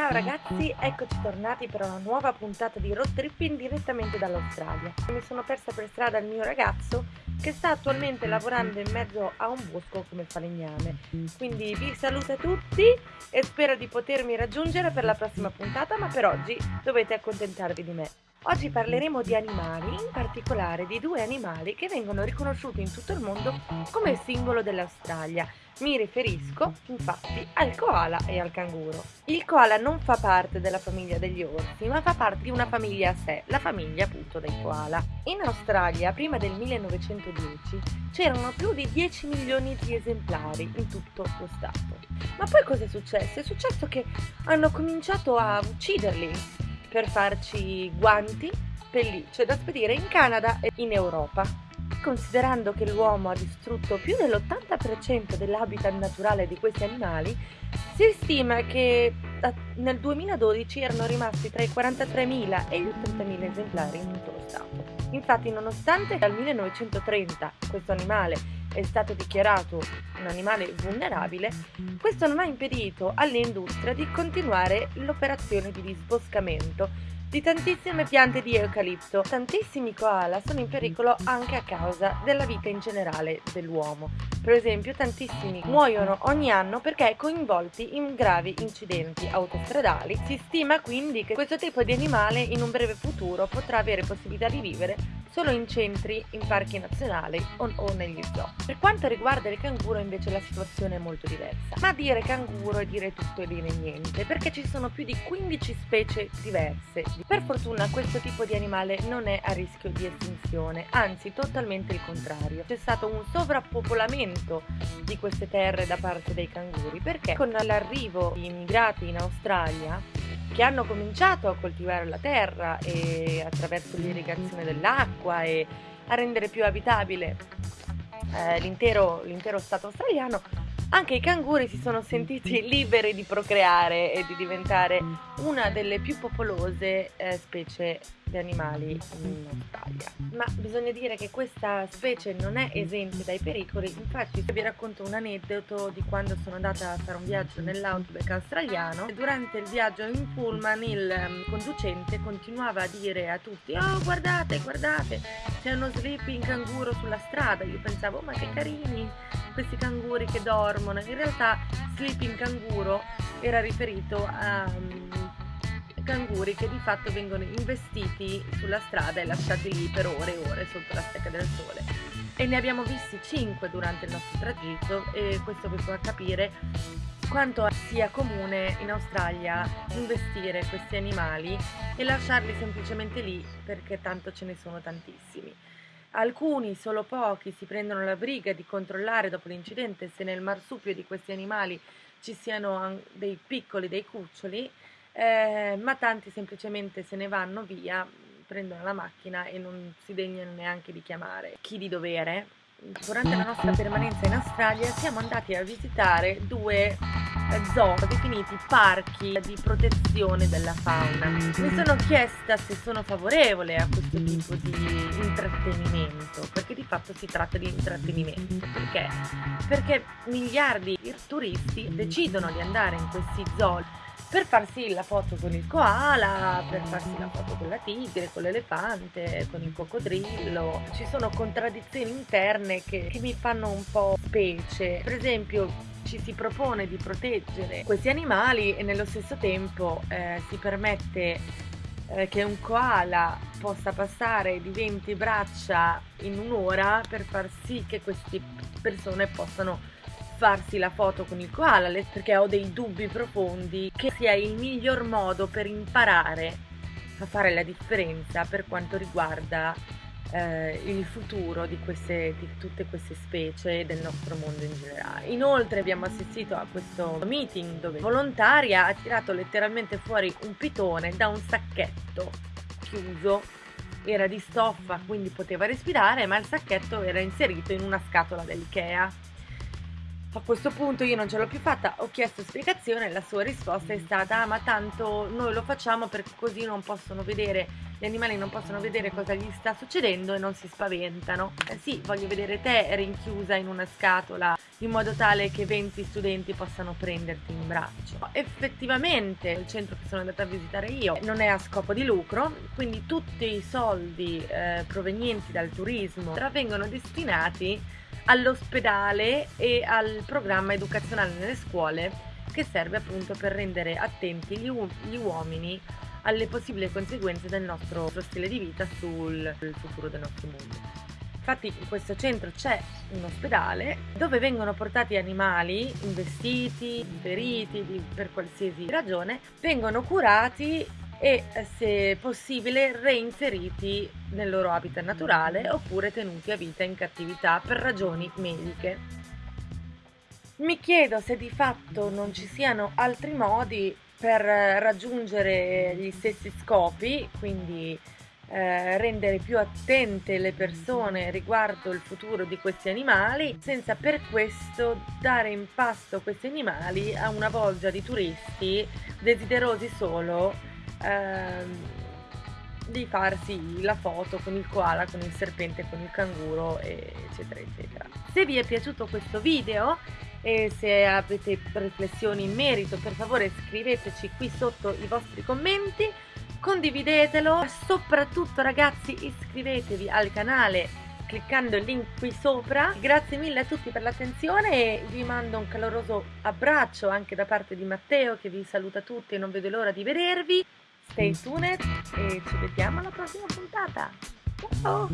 Ciao ragazzi, eccoci tornati per una nuova puntata di road tripping direttamente dall'Australia. Mi sono persa per strada il mio ragazzo che sta attualmente lavorando in mezzo a un bosco come falegname. Quindi vi saluto a tutti e spero di potermi raggiungere per la prossima puntata, ma per oggi dovete accontentarvi di me. Oggi parleremo di animali, in particolare di due animali che vengono riconosciuti in tutto il mondo come simbolo dell'Australia. Mi riferisco infatti al koala e al canguro. Il koala non fa parte della famiglia degli orsi, ma fa parte di una famiglia a sé, la famiglia appunto dei koala. In Australia, prima del 1910, c'erano più di 10 milioni di esemplari in tutto lo stato. Ma poi cosa è successo? È successo che hanno cominciato a ucciderli per farci guanti, pellicce da spedire in Canada e in Europa. Considerando che l'uomo ha distrutto più dell'80% dell'habitat naturale di questi animali, si stima che nel 2012 erano rimasti tra i 43.000 e i 30.000 esemplari in tutto lo Stato. Infatti, nonostante dal 1930 questo animale è stato dichiarato un animale vulnerabile, questo non ha impedito all'industria di continuare l'operazione di disboscamento di tantissime piante di eucalipto. Tantissimi koala sono in pericolo anche a causa della vita in generale dell'uomo. Per esempio, tantissimi muoiono ogni anno perché coinvolti in gravi incidenti autostradali. Si stima quindi che questo tipo di animale in un breve futuro potrà avere possibilità di vivere solo in centri, in parchi nazionali o, o, negli zoo. Per quanto riguarda il canguro invece la situazione è molto diversa. Ma dire canguro è dire tutto e dire niente, perché ci sono più di 15 specie diverse. Per fortuna questo tipo di animale non è a rischio di estinzione, anzi totalmente il contrario. C'è stato un sovrappopolamento di queste terre da parte dei canguri, perché con l'arrivo di immigrati in Australia che hanno cominciato a coltivare la terra e attraverso l'irrigazione dell'acqua e a rendere più abitabile eh, l'intero, l'intero stato australiano, anche i canguri si sono sentiti liberi di procreare e di diventare una delle più popolose eh, specie di animali in Australia. Ma bisogna dire che questa specie non è esente dai pericoli, infatti vi racconto un aneddoto di quando sono andata a fare un viaggio nell'outback australiano e durante il viaggio in pullman il um, conducente continuava a dire a tutti oh guardate guardate c'è uno sleeping canguro sulla strada, io pensavo ma che carini questi canguri che dormono, in realtà sleeping canguro era riferito a um, canguri che di fatto vengono investiti sulla strada e lasciati lì per ore e ore sotto la stecca del sole. E ne abbiamo visti 5 durante il nostro tragitto e questo vi fa capire quanto sia comune in Australia investire questi animali e lasciarli semplicemente lì perché tanto ce ne sono tantissimi. Alcuni, solo pochi, si prendono la briga di controllare dopo l'incidente se nel marsupio di questi animali ci siano dei piccoli, dei cuccioli eh, ma tanti semplicemente se ne vanno via, prendono la macchina e non si degnano neanche di chiamare chi di dovere. Durante la nostra permanenza in Australia siamo andati a visitare due zoo definiti parchi di protezione della fauna. Mi sono chiesta se sono favorevole a questo tipo di intrattenimento, perché di fatto si tratta di intrattenimento. Perché? Perché miliardi di turisti decidono di andare in questi zoo per farsi la foto con il koala, per farsi la foto con la tigre, con l'elefante, con il coccodrillo. Ci sono contraddizioni interne che, che mi fanno un po' specie. Per esempio, ci si propone di proteggere questi animali e nello stesso tempo eh, si permette eh, che un koala possa passare di 20 braccia in un'ora per far sì che queste persone possano farsi la foto con il koala perché ho dei dubbi profondi che sia il miglior modo per imparare a fare la differenza per quanto riguarda eh, il futuro di, queste, di tutte queste specie del nostro mondo in generale. Inoltre abbiamo assistito a questo meeting dove volontaria ha tirato letteralmente fuori un pitone da un sacchetto chiuso era di stoffa quindi poteva respirare ma il sacchetto era inserito in una scatola dell'Ikea a questo punto io non ce l'ho più fatta, ho chiesto spiegazione e la sua risposta è stata ah, ma tanto noi lo facciamo perché così non possono vedere, gli animali non possono vedere cosa gli sta succedendo e non si spaventano. Eh sì, voglio vedere te rinchiusa in una scatola in modo tale che 20 studenti possano prenderti in braccio. Effettivamente il centro che sono andata a visitare io non è a scopo di lucro, quindi tutti i soldi eh, provenienti dal turismo vengono destinati all'ospedale e al programma educazionale nelle scuole che serve appunto per rendere attenti gli, u- gli uomini alle possibili conseguenze del nostro stile di vita sul futuro del nostro mondo. Infatti in questo centro c'è un ospedale dove vengono portati animali investiti, feriti per qualsiasi ragione, vengono curati e se possibile reinseriti nel loro habitat naturale oppure tenuti a vita in cattività per ragioni mediche. Mi chiedo se di fatto non ci siano altri modi per raggiungere gli stessi scopi, quindi eh, rendere più attente le persone riguardo il futuro di questi animali, senza per questo dare in pasto questi animali a una bolgia di turisti desiderosi solo ehm, di farsi la foto con il koala, con il serpente, con il canguro, eccetera, eccetera. Se vi è piaciuto questo video e se avete riflessioni in merito per favore scriveteci qui sotto i vostri commenti condividetelo soprattutto ragazzi iscrivetevi al canale cliccando il link qui sopra. Grazie mille a tutti per l'attenzione e vi mando un caloroso abbraccio anche da parte di Matteo che vi saluta tutti e non vedo l'ora di vedervi. Stay tuned e ci vediamo alla prossima puntata. Ciao